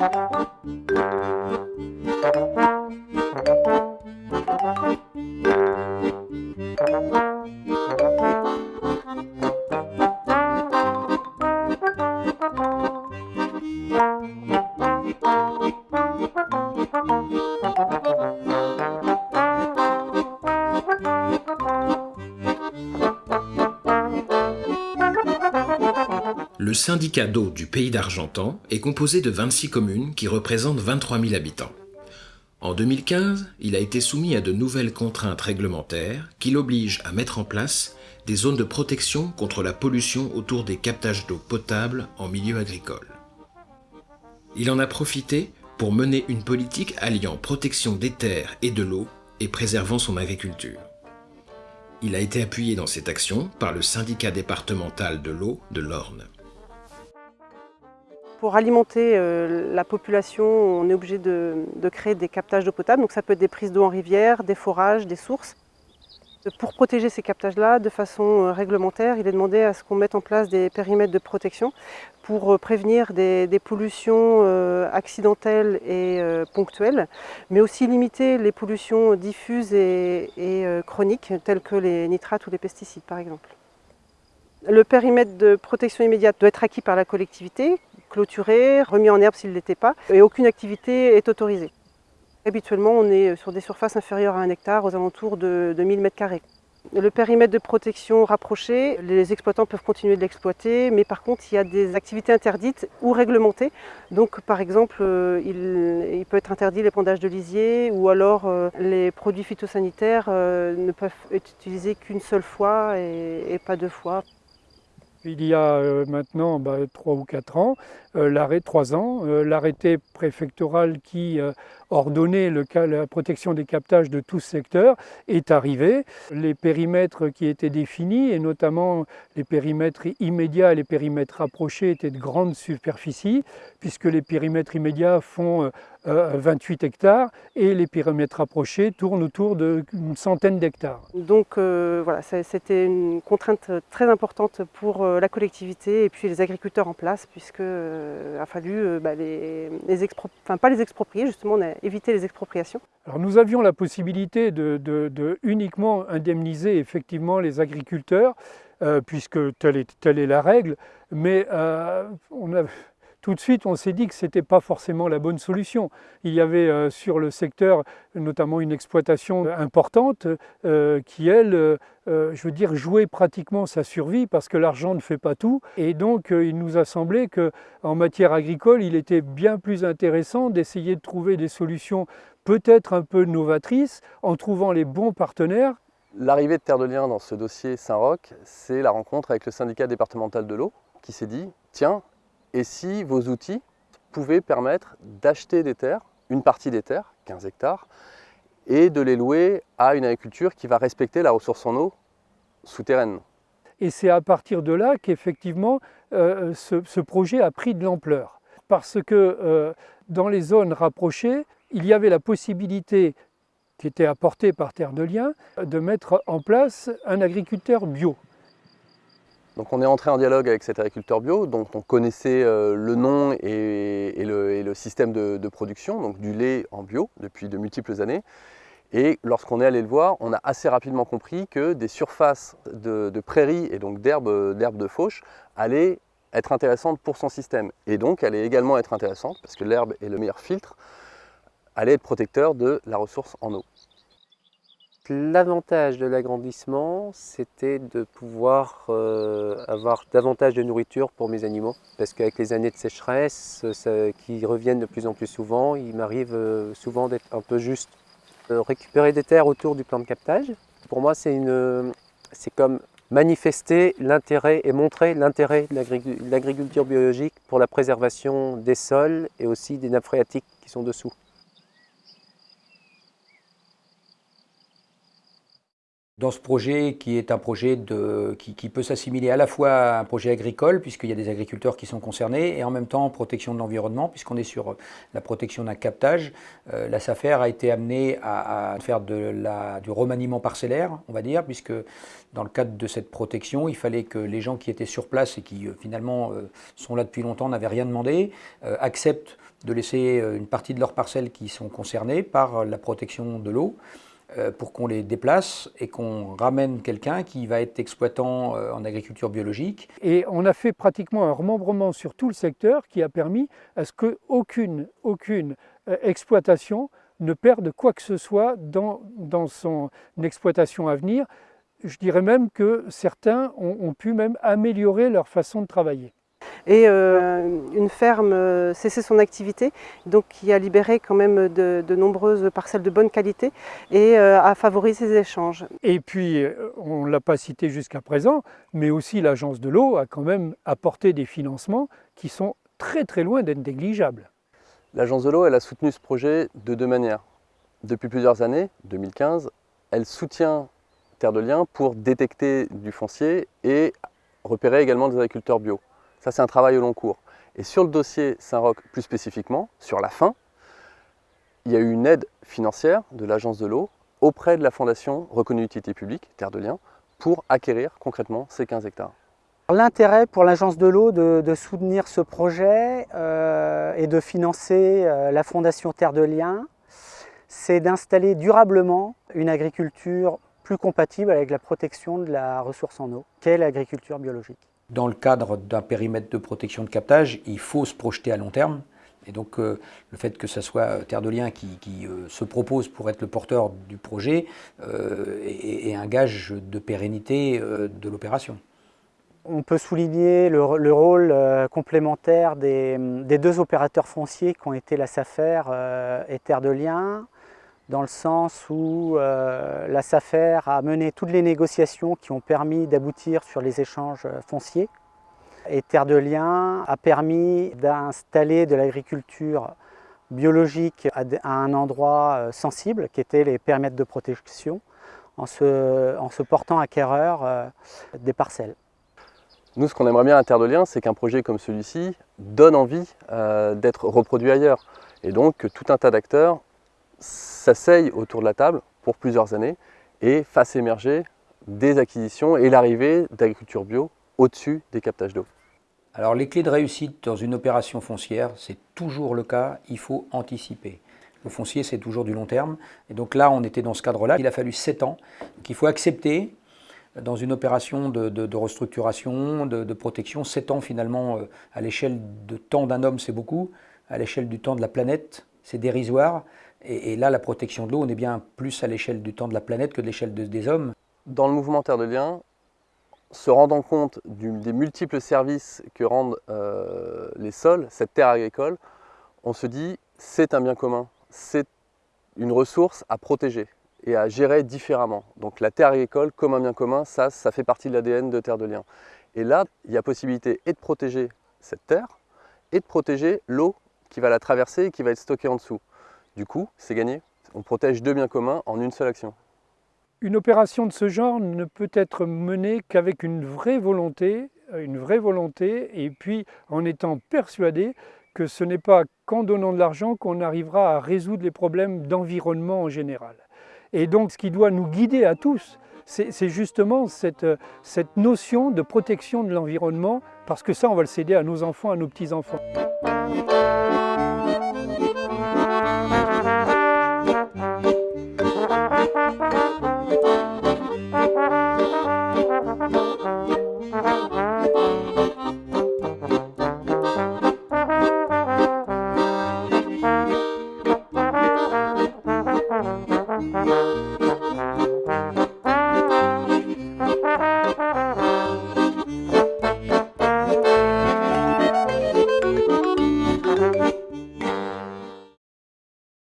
Thank you. Le syndicat d'eau du pays d'Argentan est composé de 26 communes qui représentent 23 000 habitants. En 2015, il a été soumis à de nouvelles contraintes réglementaires qui l'obligent à mettre en place des zones de protection contre la pollution autour des captages d'eau potable en milieu agricole. Il en a profité pour mener une politique alliant protection des terres et de l'eau et préservant son agriculture. Il a été appuyé dans cette action par le syndicat départemental de l'eau de l'Orne. Pour alimenter euh, la population, on est obligé de, créer des captages d'eau potable. Donc ça peut être des prises d'eau en rivière, des forages, des sources. Pour protéger ces captages-là de façon euh, réglementaire, il est demandé à ce qu'on mette en place des périmètres de protection pour euh, prévenir des, pollutions accidentelles et ponctuelles, mais aussi limiter les pollutions diffuses et chroniques, telles que les nitrates ou les pesticides par exemple. Le périmètre de protection immédiate doit être acquis par la collectivité, clôturé, remis en herbe s'il ne l'était pas, et aucune activité est autorisée. Habituellement, on est sur des surfaces inférieures à un hectare, aux alentours de, 1000 m2. Le périmètre de protection rapproché, les exploitants peuvent continuer de l'exploiter, mais par contre, il y a des activités interdites ou réglementées. Donc, par exemple, euh, il, peut être interdit l'épandage de lisier ou alors euh, les produits phytosanitaires euh, ne peuvent être utilisés qu'une seule fois et pas deux fois il y a euh, maintenant bah, trois ou quatre ans, euh, l'arrêt trois ans, euh, l'arrêté préfectoral qui ordonnait la protection des captages de tout secteur est arrivé. Les périmètres qui étaient définis, et notamment les périmètres immédiats et les périmètres rapprochés, étaient de grandes superficies, puisque les périmètres immédiats font 28 hectares et les périmètres rapprochés tournent autour d'une centaine d'hectares. Donc voilà, c'était une contrainte très importante pour la collectivité et puis les agriculteurs en place, puisqu'il euh, a fallu euh, bah, les, enfin, pas les exproprier, justement, on a évité les expropriations. Alors nous avions la possibilité de, uniquement indemniser effectivement les agriculteurs, euh, puisque telle est, telle est, la règle, mais on a, tout de suite, on s'est dit que ce n'était pas forcément la bonne solution. Il y avait euh, sur le secteur notamment une exploitation importante euh, qui, elle, euh, je veux dire, jouait pratiquement sa survie parce que l'argent ne fait pas tout. Et donc, il nous a semblé qu'en matière agricole, il était bien plus intéressant d'essayer de trouver des solutions peut-être un peu novatrices en trouvant les bons partenaires L'arrivée de Terre de Liens dans ce dossier Saint-Roch, c'est la rencontre avec le syndicat départemental de l'eau qui s'est dit « Tiens, et si vos outils pouvaient permettre d'acheter des terres, une partie des terres, 15 hectares, et de les louer à une agriculture qui va respecter la ressource en eau souterraine. Et c'est à partir de là qu'effectivement euh, ce, projet a pris de l'ampleur. Parce que euh, dans les zones rapprochées, il y avait la possibilité qui était apportée par Terre de Liens de mettre en place un agriculteur bio. Donc on est entré en dialogue avec cet agriculteur bio, dont on connaissait euh, le nom et, le, système de, production, donc du lait en bio depuis de multiples années. Et lorsqu'on est allé le voir, on a assez rapidement compris que des surfaces de, prairies et donc d'herbes de fauche allaient être intéressantes pour son système. Et donc allaient également être intéressantes, parce que l'herbe est le meilleur filtre, allait être protecteur de la ressource en eau. L'avantage de l'agrandissement, c'était de pouvoir euh, avoir davantage de nourriture pour mes animaux. Parce qu'avec les années de sécheresse qui reviennent de plus en plus souvent, il m'arrive euh, souvent d'être un peu juste. récupérer des terres autour du plan de captage, pour moi c'est comme manifester l'intérêt et montrer l'intérêt de l'agriculture biologique pour la préservation des sols et aussi des nappes phréatiques qui sont dessous. Dans ce projet qui est un projet de, qui, peut s'assimiler à la fois à un projet agricole, puisqu'il y a des agriculteurs qui sont concernés, et en même temps protection de l'environnement, puisqu'on est sur la protection d'un captage. Euh, la SAFER a été amenée à, faire du remaniement parcellaire, on va dire, puisque dans le cadre de cette protection, il fallait que les gens qui étaient sur place et qui euh, finalement euh, sont là depuis longtemps, n'avaient rien demandé, acceptent de laisser une partie de leurs parcelles qui sont concernées par la protection de l'eau. Euh, pour qu'on les déplace et qu'on ramène quelqu'un qui va être exploitant euh, en agriculture biologique. Et on a fait pratiquement un remembrement sur tout le secteur qui a permis à ce qu'aucune aucune euh, exploitation ne perde quoi que ce soit dans, son exploitation à venir. Je dirais même que certains ont pu améliorer leur façon de travailler et euh, une ferme euh, cessait son activité, donc qui a libéré quand même de, nombreuses parcelles de bonne qualité et euh, a favorisé les échanges. Et puis, on ne l'a pas cité jusqu'à présent, mais aussi l'agence de l'eau a quand même apporté des financements qui sont très très loin d'être négligeables. L'agence de l'eau, elle a soutenu ce projet de deux manières. Depuis plusieurs années, 2015, elle soutient Terre de Liens pour détecter du foncier et repérer également des agriculteurs bio. Ça, c'est un travail au long cours. Et sur le dossier Saint-Roch, plus spécifiquement, sur la fin, il y a eu une aide financière de l'Agence de l'eau auprès de la Fondation Reconnue Utilité Publique, Terre de Liens, pour acquérir concrètement ces 15 hectares. L'intérêt pour l'Agence de l'eau de, soutenir ce projet euh, et de financer euh, la Fondation Terre de Liens, c'est d'installer durablement une agriculture plus compatible avec la protection de la ressource en eau, qu'est l'agriculture biologique dans le cadre d'un périmètre de protection de captage, il faut se projeter à long terme. Et donc euh, le fait que ce soit euh, Terre de Liens qui, euh, se propose pour être le porteur du projet est, un gage de pérennité de l'opération. On peut souligner le, rôle complémentaire des, des, deux opérateurs fonciers qui ont été la SAFER et Terre de Liens, dans le sens où euh, la SAFER a mené toutes les négociations qui ont permis d'aboutir sur les échanges fonciers. Et Terre de Liens a permis d'installer de l'agriculture biologique à un endroit euh, sensible, qui était les périmètres de protection, en se, portant acquéreur euh, des parcelles. Nous, ce qu'on aimerait bien à Terre de Liens, c'est qu'un projet comme celui-ci donne envie d'être reproduit ailleurs. Et donc que tout un tas d'acteurs s'asseyent autour de la table pour plusieurs années et fassent émerger des acquisitions et l'arrivée d'agriculture bio au-dessus des captages d'eau. Alors les clés de réussite dans une opération foncière, c'est toujours le cas, il faut anticiper. Le foncier, c'est toujours du long terme. Et donc là, on était dans ce cadre-là. Il a fallu 7 ans. Donc il faut accepter, dans une opération de, restructuration, de, protection, 7 ans finalement, euh, à l'échelle de temps d'un homme, c'est beaucoup. À l'échelle du temps de la planète, c'est dérisoire. Et, là, la protection de l'eau, on est bien plus à l'échelle du temps de la planète que de l'échelle des hommes. Dans le mouvement Terre de Liens, se rendant compte des multiples services que rendent euh, les sols, cette terre agricole, on se dit c'est un bien commun, c'est une ressource à protéger et à gérer différemment. Donc la terre agricole comme un bien commun, ça, ça fait partie de l'ADN de Terre de Liens. Et là, il y a possibilité et de protéger cette terre et de protéger l'eau qui va la traverser et qui va être stockée en dessous. Du coup, c'est gagné. On protège deux biens communs en une seule action. Une opération de ce genre ne peut être menée qu'avec une vraie volonté, une vraie volonté, et puis en étant persuadé que ce n'est pas qu'en donnant de l'argent qu'on arrivera à résoudre les problèmes d'environnement en général. Et donc ce qui doit nous guider à tous, c'est justement cette, cette notion de protection de l'environnement, parce que ça, on va le céder à nos enfants, à nos petits-enfants.